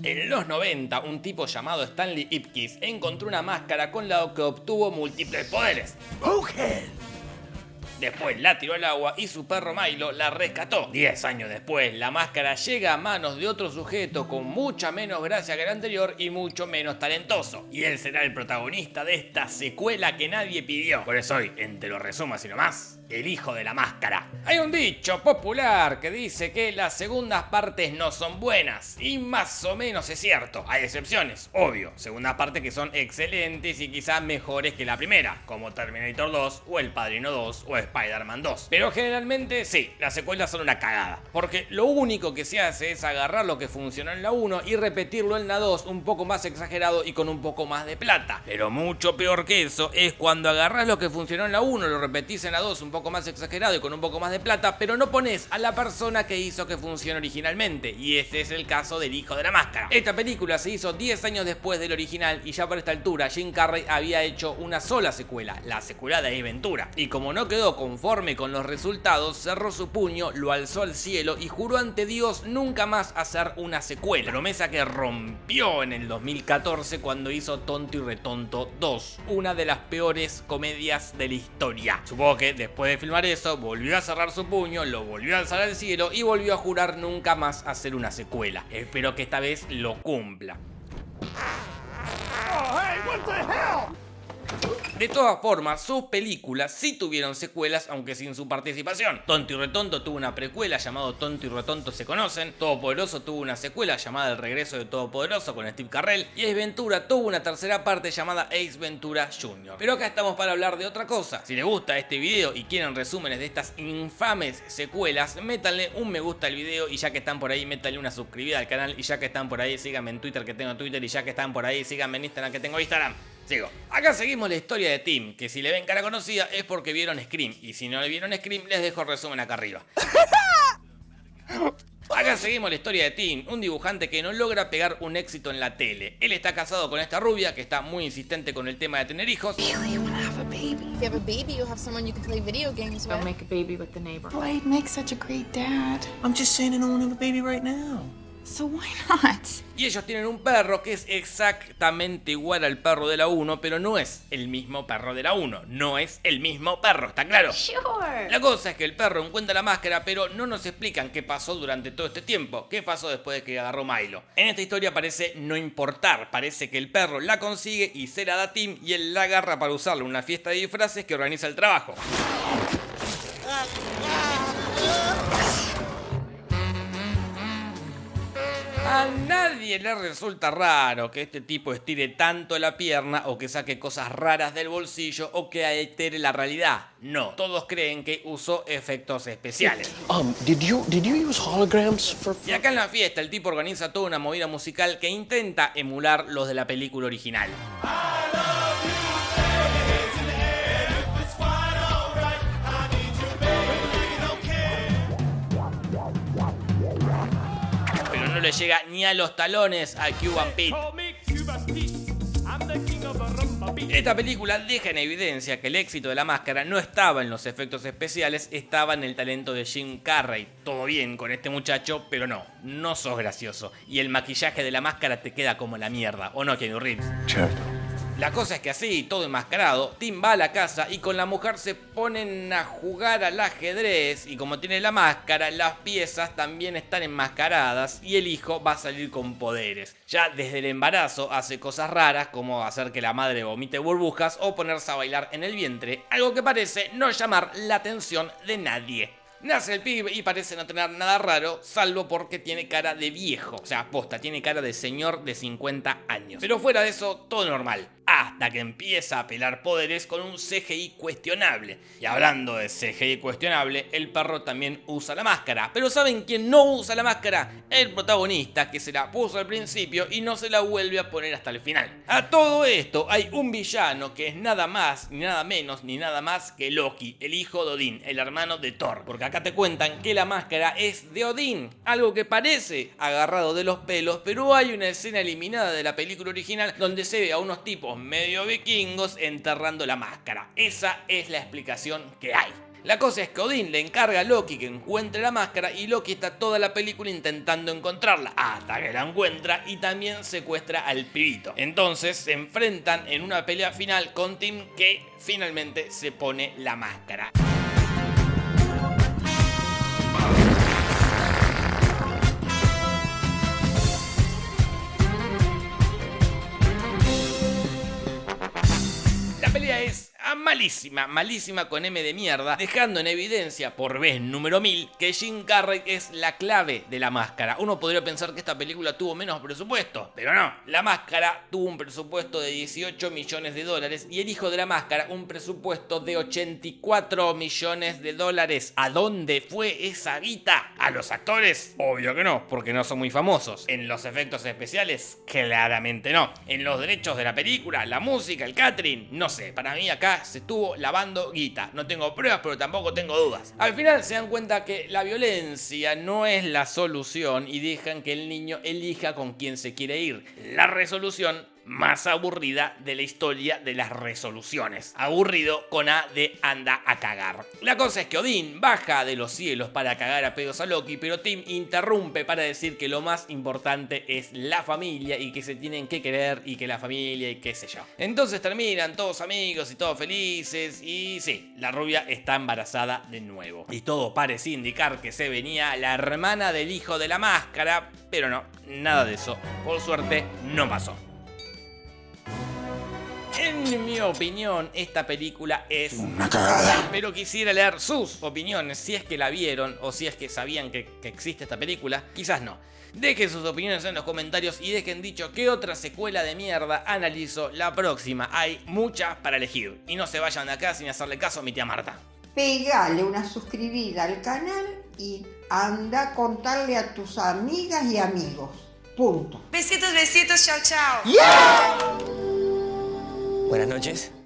En los 90, un tipo llamado Stanley Ipkiss encontró una máscara con la que obtuvo múltiples poderes. Después la tiró al agua y su perro Milo la rescató. Diez años después, la máscara llega a manos de otro sujeto con mucha menos gracia que el anterior y mucho menos talentoso. Y él será el protagonista de esta secuela que nadie pidió. Por eso hoy, en Te lo resumo así nomás, el hijo de la máscara. Hay un dicho popular que dice que las segundas partes no son buenas, y más o menos es cierto. Hay excepciones, obvio, segundas partes que son excelentes y quizás mejores que la primera, como Terminator 2 o El Padrino 2 o Spider-Man 2. Pero generalmente sí, las secuelas son una cagada, porque lo único que se hace es agarrar lo que funcionó en la 1 y repetirlo en la 2 un poco más exagerado y con un poco más de plata. Pero mucho peor que eso es cuando agarras lo que funcionó en la 1, lo repetís en la 2 un poco poco más exagerado y con un poco más de plata, pero no pones a la persona que hizo que funcione originalmente, y ese es el caso del hijo de la máscara. Esta película se hizo 10 años después del original y ya por esta altura Jim Carrey había hecho una sola secuela, la secuela de Aventura, y como no quedó conforme con los resultados, cerró su puño, lo alzó al cielo y juró ante Dios nunca más hacer una secuela, promesa que rompió en el 2014 cuando hizo Tonto y Retonto 2, una de las peores comedias de la historia. Supongo que después de filmar eso, volvió a cerrar su puño, lo volvió a alzar al cielo y volvió a jurar nunca más hacer una secuela. Espero que esta vez lo cumpla. De todas formas, sus películas sí tuvieron secuelas, aunque sin su participación. Tonto y Retonto tuvo una precuela llamado Tonto y Retonto se conocen, Todopoderoso tuvo una secuela llamada El regreso de Todopoderoso con Steve Carrell, y Ace Ventura tuvo una tercera parte llamada Ace Ventura Jr. Pero acá estamos para hablar de otra cosa. Si les gusta este video y quieren resúmenes de estas infames secuelas, métanle un me gusta al video y ya que están por ahí, métanle una suscribida al canal y ya que están por ahí, síganme en Twitter que tengo Twitter y ya que están por ahí, síganme en Instagram que tengo Instagram. Sigo. Acá seguimos la historia de Tim, que si le ven cara conocida es porque vieron Scream, y si no le vieron Scream les dejo el resumen acá arriba. Acá seguimos la historia de Tim, un dibujante que no logra pegar un éxito en la tele. Él está casado con esta rubia que está muy insistente con el tema de tener hijos. Y ellos tienen un perro que es exactamente igual al perro de la 1, pero no es el mismo perro de la 1. No es el mismo perro, ¿está claro? La cosa es que el perro encuentra la máscara, pero no nos explican qué pasó durante todo este tiempo. ¿Qué pasó después de que agarró Milo? En esta historia parece no importar. Parece que el perro la consigue y se la da a Tim y él la agarra para usarla en una fiesta de disfraces que organiza el trabajo. A nadie le resulta raro que este tipo estire tanto la pierna o que saque cosas raras del bolsillo o que altere la realidad. No, todos creen que usó efectos especiales. Um, y acá en la fiesta el tipo organiza toda una movida musical que intenta emular los de la película original. Le llega ni a los talones a Cuban Pete. Esta película deja en evidencia que el éxito de la máscara no estaba en los efectos especiales, estaba en el talento de Jim Carrey. Todo bien con este muchacho, pero no, no sos gracioso. Y el maquillaje de la máscara te queda como la mierda, ¿o no, Kenny Reeves? La cosa es que así, todo enmascarado, Tim va a la casa y con la mujer se ponen a jugar al ajedrez y como tiene la máscara, las piezas también están enmascaradas y el hijo va a salir con poderes. Ya desde el embarazo hace cosas raras como hacer que la madre vomite burbujas o ponerse a bailar en el vientre, algo que parece no llamar la atención de nadie. Nace el pibe y parece no tener nada raro, salvo porque tiene cara de viejo. O sea, posta, tiene cara de señor de 50 años. Pero fuera de eso, todo normal hasta que empieza a pelar poderes con un CGI cuestionable. Y hablando de CGI cuestionable, el perro también usa la máscara. Pero ¿saben quién no usa la máscara? El protagonista que se la puso al principio y no se la vuelve a poner hasta el final. A todo esto hay un villano que es nada más, ni nada menos, ni nada más que Loki, el hijo de Odín, el hermano de Thor. Porque acá te cuentan que la máscara es de Odín, algo que parece agarrado de los pelos, pero hay una escena eliminada de la película original donde se ve a unos tipos medio vikingos enterrando la máscara. Esa es la explicación que hay. La cosa es que Odín le encarga a Loki que encuentre la máscara y Loki está toda la película intentando encontrarla, hasta que la encuentra y también secuestra al pibito. Entonces se enfrentan en una pelea final con Tim que finalmente se pone la máscara. La pelea es malísima, malísima con M de mierda, dejando en evidencia por vez número 1000 que Jim Carrey es la clave de la máscara. Uno podría pensar que esta película tuvo menos presupuesto, pero no. La máscara tuvo un presupuesto de 18 millones de dólares y el hijo de la máscara un presupuesto de 84 millones de dólares. ¿A dónde fue esa guita? ¿A los actores? Obvio que no, porque no son muy famosos. En los efectos especiales, claramente no. En los derechos de la película, la música, el catering, no sé. Para mí acá se estuvo lavando guita. No tengo pruebas, pero tampoco tengo dudas. Al final se dan cuenta que la violencia no es la solución y dejan que el niño elija con quién se quiere ir. La resolución más aburrida de la historia de las resoluciones. Aburrido con A de anda a cagar. La cosa es que Odín baja de los cielos para cagar a pedos a Loki, pero Tim interrumpe para decir que lo más importante es la familia y que se tienen que querer y que la familia y qué sé yo. Entonces terminan todos amigos y todos felices y sí, la rubia está embarazada de nuevo. Y todo parece indicar que se venía la hermana del hijo de la máscara, pero no, nada de eso. Por suerte no pasó. En mi opinión, esta película es una cagada. Pero quisiera leer sus opiniones, si es que la vieron o si es que sabían que, que, existe esta película. Quizás no. Dejen sus opiniones en los comentarios y dejen dicho qué otra secuela de mierda analizo la próxima. Hay muchas para elegir. Y no se vayan de acá sin hacerle caso a mi tía Marta. Pegale una suscribida al canal y anda a contarle a tus amigas y amigos. Punto. Besitos, besitos, chao, chao. ¡Yeah! Buenas noches.